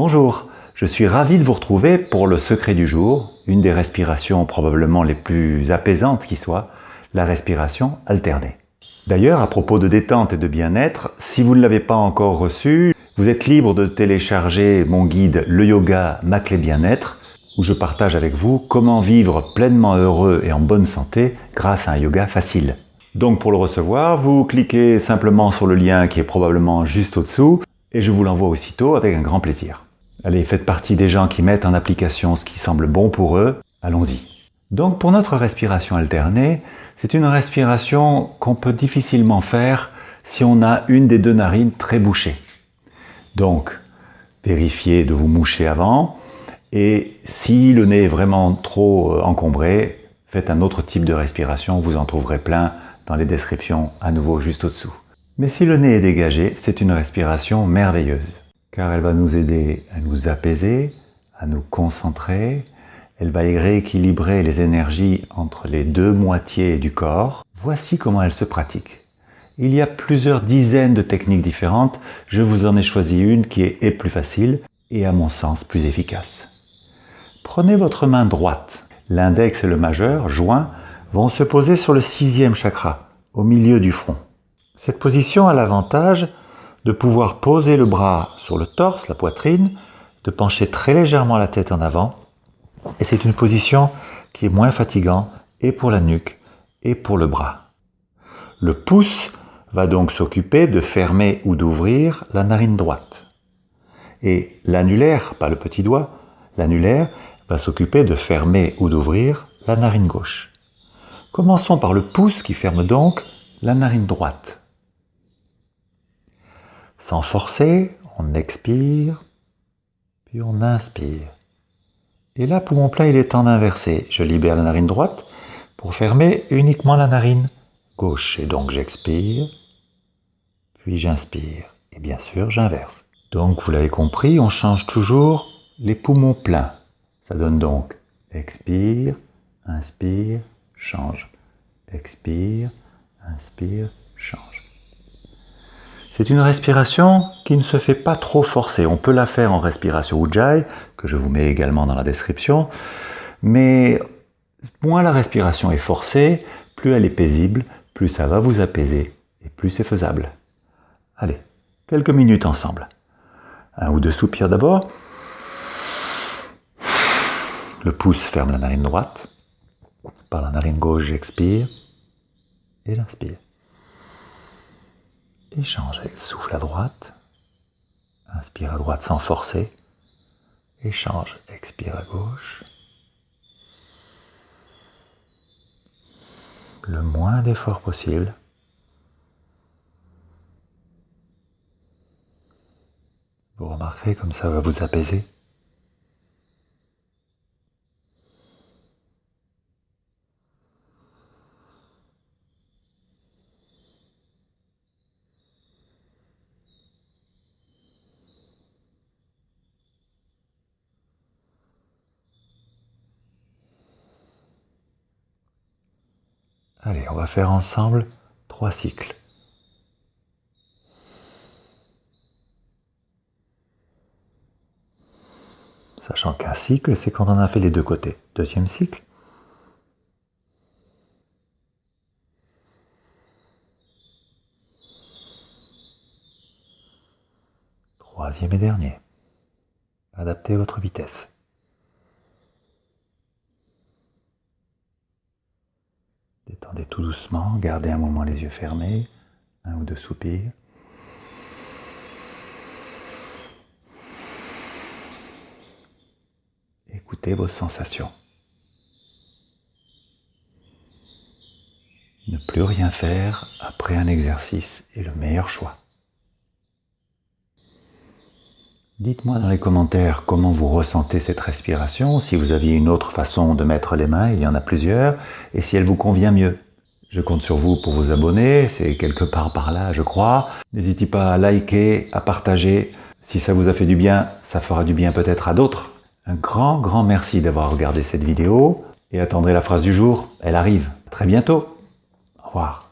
Bonjour, je suis ravi de vous retrouver pour le secret du jour, une des respirations probablement les plus apaisantes qui soit, la respiration alternée. D'ailleurs, à propos de détente et de bien-être, si vous ne l'avez pas encore reçu, vous êtes libre de télécharger mon guide Le Yoga, ma clé bien-être, où je partage avec vous comment vivre pleinement heureux et en bonne santé grâce à un yoga facile. Donc pour le recevoir, vous cliquez simplement sur le lien qui est probablement juste au-dessous et je vous l'envoie aussitôt avec un grand plaisir. Allez, faites partie des gens qui mettent en application ce qui semble bon pour eux, allons-y. Donc pour notre respiration alternée, c'est une respiration qu'on peut difficilement faire si on a une des deux narines très bouchées. Donc, vérifiez de vous moucher avant, et si le nez est vraiment trop euh, encombré, faites un autre type de respiration, vous en trouverez plein dans les descriptions à nouveau juste au-dessous. Mais si le nez est dégagé, c'est une respiration merveilleuse, car elle va nous aider à nous apaiser, à nous concentrer, elle va rééquilibrer les énergies entre les deux moitiés du corps. Voici comment elle se pratique. Il y a plusieurs dizaines de techniques différentes, je vous en ai choisi une qui est plus facile et à mon sens plus efficace. Prenez votre main droite, l'index et le majeur, joints, vont se poser sur le sixième chakra, au milieu du front. Cette position a l'avantage de pouvoir poser le bras sur le torse, la poitrine, de pencher très légèrement la tête en avant. Et c'est une position qui est moins fatigante et pour la nuque et pour le bras. Le pouce va donc s'occuper de fermer ou d'ouvrir la narine droite. Et l'annulaire, pas le petit doigt, l'annulaire va s'occuper de fermer ou d'ouvrir la narine gauche. Commençons par le pouce qui ferme donc la narine droite. Sans forcer, on expire, puis on inspire. Et là, poumon plein, il est en inversé. Je libère la narine droite pour fermer uniquement la narine gauche. Et donc j'expire, puis j'inspire. Et bien sûr, j'inverse. Donc, vous l'avez compris, on change toujours les poumons pleins. Ça donne donc expire, inspire, change. Expire, inspire, change. C'est une respiration qui ne se fait pas trop forcer. On peut la faire en respiration Ujjayi, que je vous mets également dans la description, mais moins la respiration est forcée, plus elle est paisible, plus ça va vous apaiser et plus c'est faisable. Allez, quelques minutes ensemble. Un ou deux soupirs d'abord. Le pouce ferme la narine droite. Par la narine gauche, j'expire et l'inspire. Échange, souffle à droite, inspire à droite sans forcer, échange, expire à gauche. Le moins d'effort possible. Vous remarquerez comme ça va vous apaiser. Allez, on va faire ensemble trois cycles. Sachant qu'un cycle, c'est quand on a fait les deux côtés. Deuxième cycle. Troisième et dernier. Adaptez votre vitesse. Détendez tout doucement, gardez un moment les yeux fermés, un ou deux soupirs. Écoutez vos sensations. Ne plus rien faire après un exercice est le meilleur choix. Dites-moi dans les commentaires comment vous ressentez cette respiration, si vous aviez une autre façon de mettre les mains, il y en a plusieurs, et si elle vous convient mieux. Je compte sur vous pour vous abonner, c'est quelque part par là je crois. N'hésitez pas à liker, à partager. Si ça vous a fait du bien, ça fera du bien peut-être à d'autres. Un grand, grand merci d'avoir regardé cette vidéo et attendrez la phrase du jour, elle arrive. très bientôt. Au revoir.